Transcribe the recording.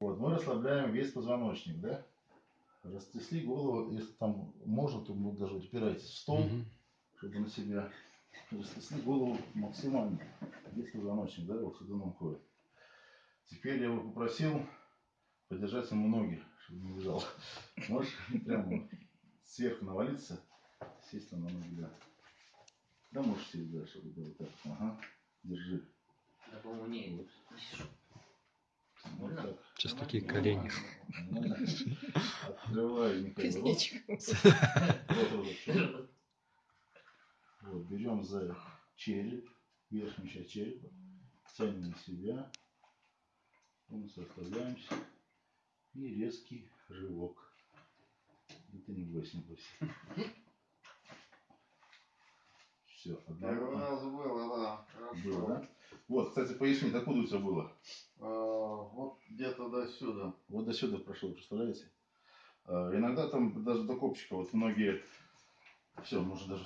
Вот, мы расслабляем весь позвоночник, да? Растрясли голову, если там можно, то вы даже упирайтесь в стол, Мгм. чтобы на себя. Растрясли голову максимально. Весь позвоночник, да, вот сюда нам ходит. Теперь я бы попросил подержать ему ноги, чтобы не лежал. Можешь прямо сверху навалиться, сесть на ноги, да. Да, можешь сесть, да, чтобы было так. Ага, держи. Я, по-моему, не Вот. не сижу. Вот так. Сейчас такие колени. Кузнечиком. Вот, берем за череп, верхнюю часть черепа, тянем на себя, полностью оставляемся. И резкий рывок. Это не бойся, не бойся. Все, Первый одна раз было, да. Хорошо. было, да? Вот, кстати, поясни, откуда у тебя было? До сюда. Вот до сюда прошло, представляете? А, Иногда там даже до копчика, вот многие, все, можно даже